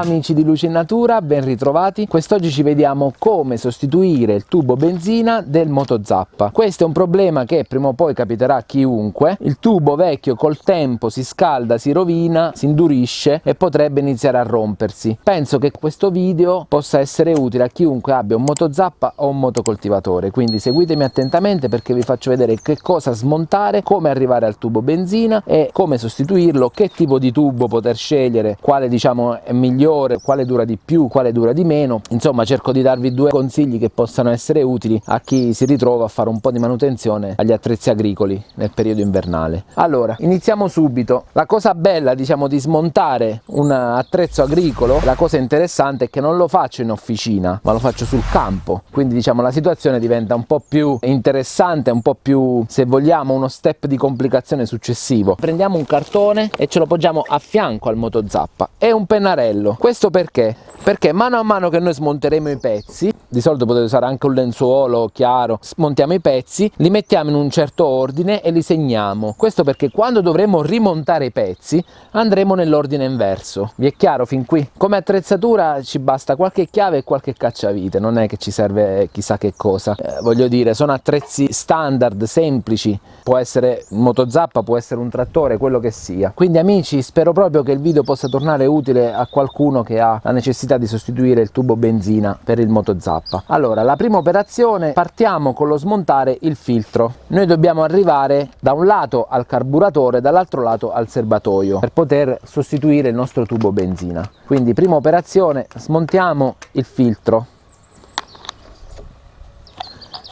Amici di Luce in Natura, ben ritrovati. Quest'oggi ci vediamo come sostituire il tubo benzina del motozappa. Questo è un problema che prima o poi capiterà a chiunque. Il tubo vecchio col tempo si scalda, si rovina, si indurisce e potrebbe iniziare a rompersi. Penso che questo video possa essere utile a chiunque abbia un motozappa o un motocoltivatore, quindi seguitemi attentamente perché vi faccio vedere che cosa smontare, come arrivare al tubo benzina e come sostituirlo, che tipo di tubo poter scegliere, quale diciamo è migliore, quale dura di più, quale dura di meno. Insomma, cerco di darvi due consigli che possano essere utili a chi si ritrova a fare un po' di manutenzione agli attrezzi agricoli nel periodo invernale. Allora, iniziamo subito. La cosa bella, diciamo, di smontare un attrezzo agricolo, la cosa interessante è che non lo faccio in officina, ma lo faccio sul campo. Quindi, diciamo, la situazione diventa un po' più interessante, un po' più, se vogliamo, uno step di complicazione successivo. Prendiamo un cartone e ce lo poggiamo a fianco al motozappa e un pennarello questo perché? perché mano a mano che noi smonteremo i pezzi di solito potete usare anche un lenzuolo chiaro smontiamo i pezzi li mettiamo in un certo ordine e li segniamo. Questo perché quando dovremo rimontare i pezzi andremo nell'ordine inverso. Vi è chiaro fin qui? Come attrezzatura ci basta qualche chiave e qualche cacciavite non è che ci serve chissà che cosa. Eh, voglio dire sono attrezzi standard semplici. Può essere motozappa può essere un trattore quello che sia. Quindi amici spero proprio che il video possa tornare utile a qualcuno che ha la necessità di sostituire il tubo benzina per il motozappa. Allora la prima operazione partiamo con lo smontare il filtro. Noi dobbiamo arrivare da un lato al carburatore dall'altro lato al serbatoio per poter sostituire il nostro tubo benzina. Quindi prima operazione smontiamo il filtro.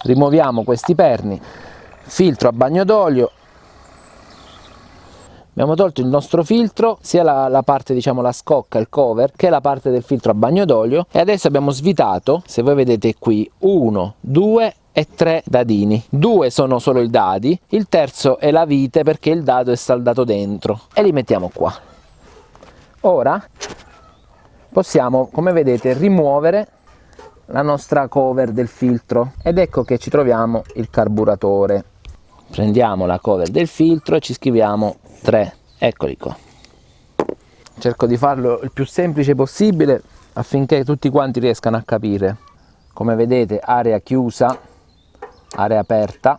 Rimuoviamo questi perni filtro a bagno d'olio abbiamo tolto il nostro filtro sia la, la, parte diciamo la scocca il cover che la parte del filtro a bagno d'olio. E adesso abbiamo svitato se voi vedete qui uno due e tre dadini. Due sono solo i dadi il terzo è la vite perché il dado è saldato dentro. E li mettiamo qua. Ora possiamo come vedete rimuovere la nostra cover del filtro. Ed ecco che ci troviamo il carburatore. Prendiamo la cover del filtro e ci scriviamo 3 eccoli qua. Cerco di farlo il più semplice possibile affinché tutti quanti riescano a capire. Come vedete area chiusa area aperta.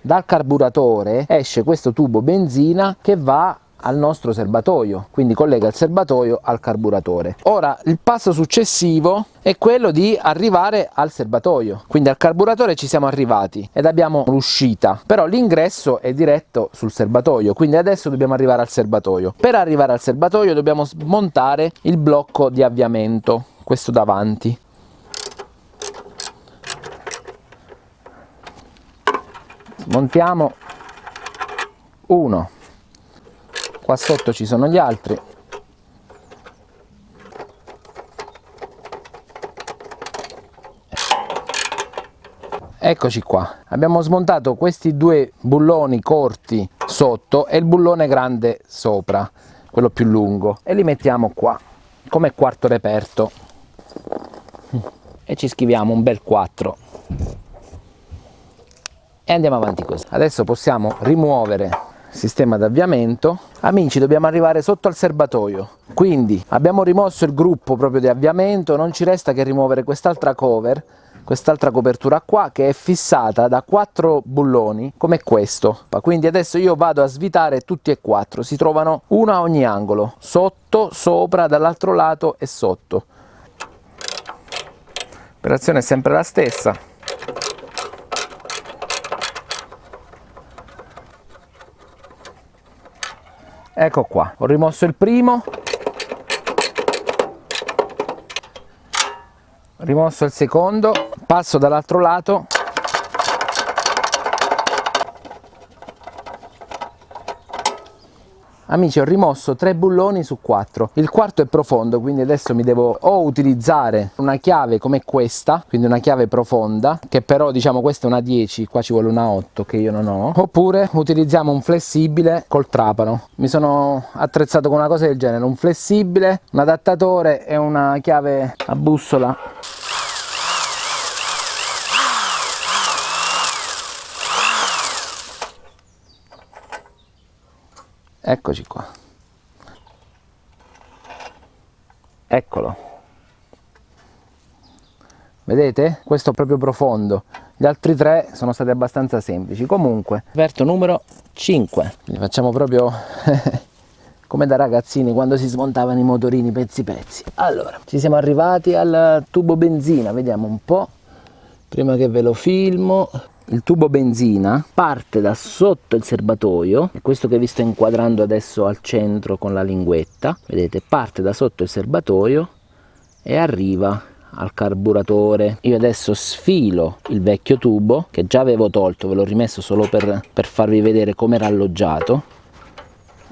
Dal carburatore esce questo tubo benzina che va al nostro serbatoio quindi collega il serbatoio al carburatore. Ora il passo successivo è quello di arrivare al serbatoio. Quindi al carburatore ci siamo arrivati ed abbiamo l'uscita però l'ingresso è diretto sul serbatoio quindi adesso dobbiamo arrivare al serbatoio. Per arrivare al serbatoio dobbiamo smontare il blocco di avviamento questo davanti. Smontiamo. Uno qua sotto ci sono gli altri. Eccoci qua. Abbiamo smontato questi due bulloni corti sotto e il bullone grande sopra quello più lungo. E li mettiamo qua come quarto reperto. E ci scriviamo un bel 4 e andiamo avanti così. Adesso possiamo rimuovere sistema d'avviamento amici dobbiamo arrivare sotto al serbatoio. Quindi abbiamo rimosso il gruppo proprio di avviamento. Non ci resta che rimuovere quest'altra cover quest'altra copertura qua che è fissata da quattro bulloni come questo. Quindi adesso io vado a svitare tutti e quattro. Si trovano uno a ogni angolo sotto sopra dall'altro lato e sotto. L'operazione è sempre la stessa ecco qua ho rimosso il primo. Rimosso il secondo passo dall'altro lato Amici ho rimosso tre bulloni su quattro, il quarto è profondo quindi adesso mi devo o utilizzare una chiave come questa, quindi una chiave profonda, che però diciamo questa è una 10, qua ci vuole una 8 che io non ho, oppure utilizziamo un flessibile col trapano. Mi sono attrezzato con una cosa del genere, un flessibile, un adattatore e una chiave a bussola eccoci qua. Eccolo. Vedete? Questo è proprio profondo. Gli altri tre sono stati abbastanza semplici. Comunque aperto numero 5 li facciamo proprio come da ragazzini quando si smontavano i motorini pezzi pezzi. Allora ci siamo arrivati al tubo benzina. Vediamo un po' prima che ve lo filmo il tubo benzina parte da sotto il serbatoio è questo che vi sto inquadrando adesso al centro con la linguetta vedete parte da sotto il serbatoio e arriva al carburatore. Io adesso sfilo il vecchio tubo che già avevo tolto ve l'ho rimesso solo per, per farvi vedere come era alloggiato.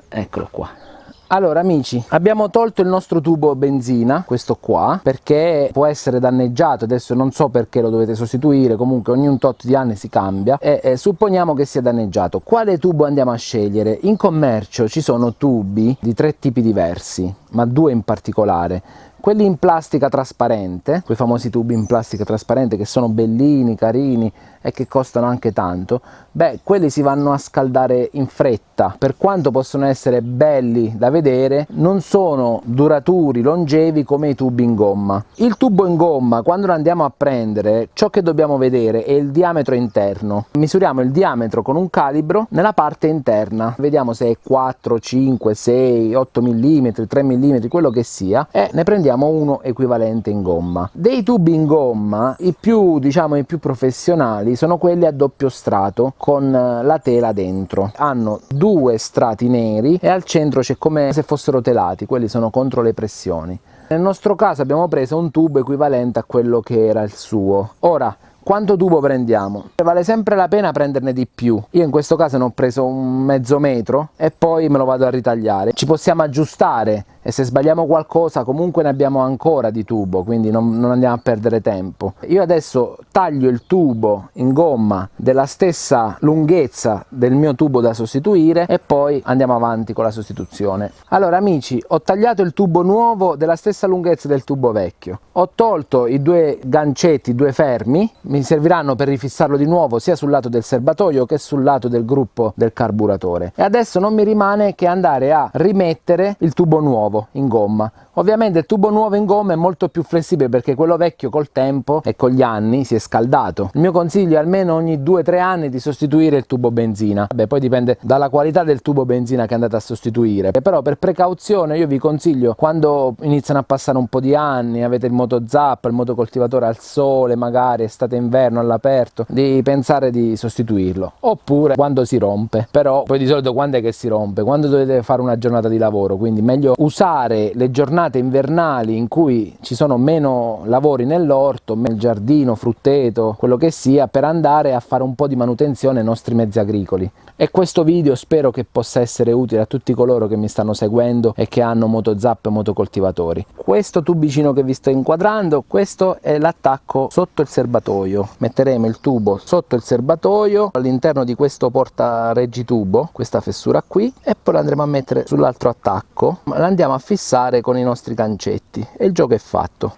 Eccolo qua allora amici abbiamo tolto il nostro tubo benzina questo qua perché può essere danneggiato. Adesso non so perché lo dovete sostituire comunque ogni un tot di anni si cambia. E, e supponiamo che sia danneggiato. Quale tubo andiamo a scegliere? In commercio ci sono tubi di tre tipi diversi ma due in particolare quelli in plastica trasparente quei famosi tubi in plastica trasparente che sono bellini carini e che costano anche tanto beh quelli si vanno a scaldare in fretta. Per quanto possono essere belli da vedere non sono duraturi longevi come i tubi in gomma. Il tubo in gomma quando lo andiamo a prendere ciò che dobbiamo vedere è il diametro interno. Misuriamo il diametro con un calibro nella parte interna. Vediamo se è 4 5 6 8 mm 3 mm quello che sia e ne prendiamo uno equivalente in gomma dei tubi in gomma i più diciamo i più professionali sono quelli a doppio strato con eh, la tela dentro hanno due strati neri e al centro c'è come se fossero telati quelli sono contro le pressioni nel nostro caso abbiamo preso un tubo equivalente a quello che era il suo ora quanto tubo prendiamo? Vale sempre la pena prenderne di più. Io in questo caso ne ho preso un mezzo metro e poi me lo vado a ritagliare. Ci possiamo aggiustare e se sbagliamo qualcosa comunque ne abbiamo ancora di tubo quindi non, non, andiamo a perdere tempo. Io adesso taglio il tubo in gomma della stessa lunghezza del mio tubo da sostituire e poi andiamo avanti con la sostituzione. Allora amici ho tagliato il tubo nuovo della stessa lunghezza del tubo vecchio. Ho tolto i due gancetti i due fermi mi serviranno per rifissarlo di nuovo sia sul lato del serbatoio che sul lato del gruppo del carburatore. E adesso non mi rimane che andare a rimettere il tubo nuovo nuovo in gomma Ovviamente il tubo nuovo in gomma è molto più flessibile perché quello vecchio col tempo e con gli anni si è scaldato. Il mio consiglio è almeno ogni 2-3 anni di sostituire il tubo benzina. Beh, poi dipende dalla qualità del tubo benzina che andate a sostituire. Però per precauzione io vi consiglio quando iniziano a passare un po' di anni, avete il moto zappa, il motocoltivatore al sole, magari estate inverno all'aperto, di pensare di sostituirlo. Oppure quando si rompe. Però poi di solito quando è che si rompe? Quando dovete fare una giornata di lavoro, quindi meglio usare le giornate invernali in cui ci sono meno lavori nell'orto, nel giardino, frutteto, quello che sia, per andare a fare un po' di manutenzione ai nostri mezzi agricoli. E questo video spero che possa essere utile a tutti coloro che mi stanno seguendo e che hanno motozap e motocoltivatori. Questo tubicino che vi sto inquadrando, questo è l'attacco sotto il serbatoio. Metteremo il tubo sotto il serbatoio all'interno di questo porta reggitubo, questa fessura qui, e poi lo andremo a mettere sull'altro attacco. L'andiamo a fissare con i nostri gancetti e il gioco è fatto.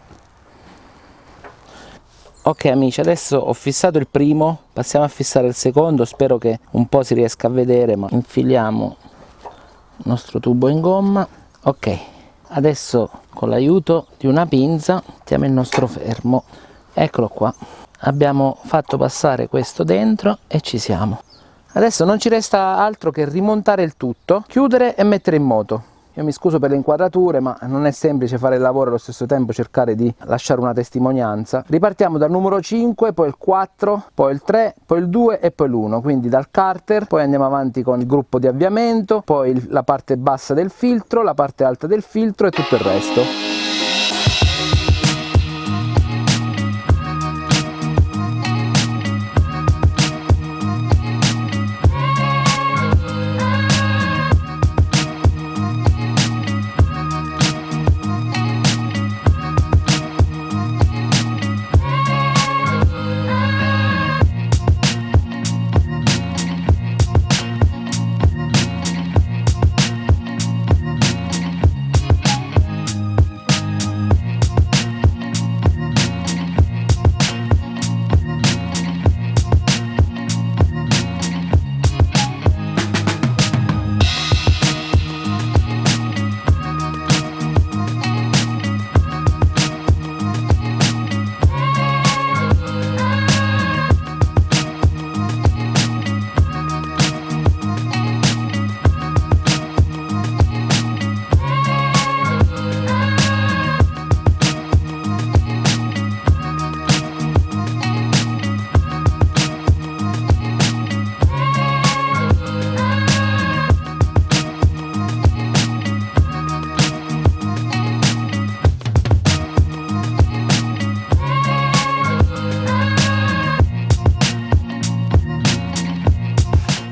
Ok amici adesso ho fissato il primo. Passiamo a fissare il secondo. Spero che un po' si riesca a vedere ma infiliamo il nostro tubo in gomma. Ok adesso con l'aiuto di una pinza mettiamo il nostro fermo. Eccolo qua. Abbiamo fatto passare questo dentro e ci siamo. Adesso non ci resta altro che rimontare il tutto chiudere e mettere in moto io mi scuso per le inquadrature ma non è semplice fare il lavoro e allo stesso tempo cercare di lasciare una testimonianza. Ripartiamo dal numero 5, poi il 4, poi il 3, poi il 2 e poi l'1, quindi dal carter, poi andiamo avanti con il gruppo di avviamento, poi la parte bassa del filtro, la parte alta del filtro e tutto il resto.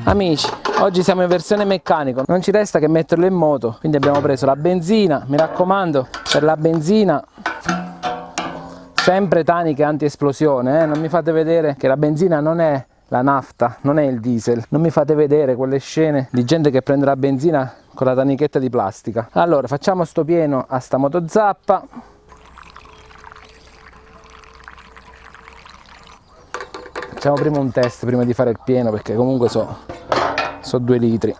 Amici, oggi siamo in versione meccanico, non ci resta che metterlo in moto, quindi abbiamo preso la benzina, mi raccomando, per la benzina sempre taniche anti-esplosione, eh? non mi fate vedere che la benzina non è la nafta, non è il diesel, non mi fate vedere quelle scene di gente che prende la benzina con la tanichetta di plastica. Allora facciamo sto pieno a sta motozappa, facciamo prima un test prima di fare il pieno perché comunque so, so due litri.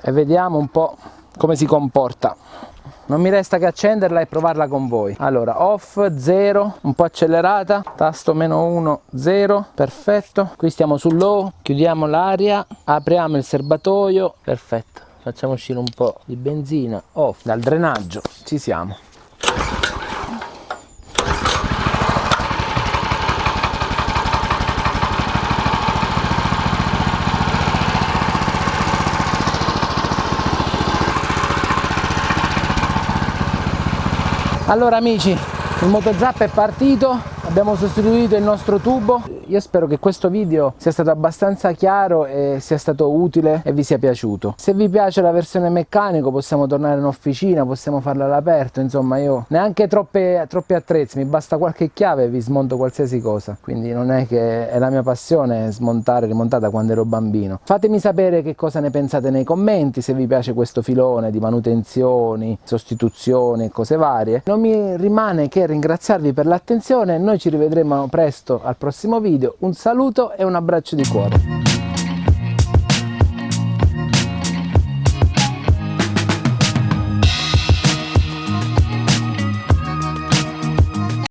E vediamo un po' come si comporta. Non mi resta che accenderla e provarla con voi. Allora off 0 un po' accelerata. Tasto meno 1 0 perfetto. Qui stiamo su low chiudiamo l'aria apriamo il serbatoio. Perfetto. Facciamo uscire un po' di benzina. Off. Dal drenaggio. Ci siamo allora amici il motozap è partito abbiamo sostituito il nostro tubo. Io spero che questo video sia stato abbastanza chiaro e sia stato utile e vi sia piaciuto. Se vi piace la versione meccanico possiamo tornare in officina possiamo farla all'aperto. Insomma io neanche troppe, troppi attrezzi mi basta qualche chiave e vi smonto qualsiasi cosa. Quindi non è che è la mia passione smontare rimontata quando ero bambino. Fatemi sapere che cosa ne pensate nei commenti se vi piace questo filone di manutenzioni sostituzioni e cose varie. Non mi rimane che ringraziarvi per l'attenzione. Noi ci rivedremo presto al prossimo video. Un saluto e un abbraccio di cuore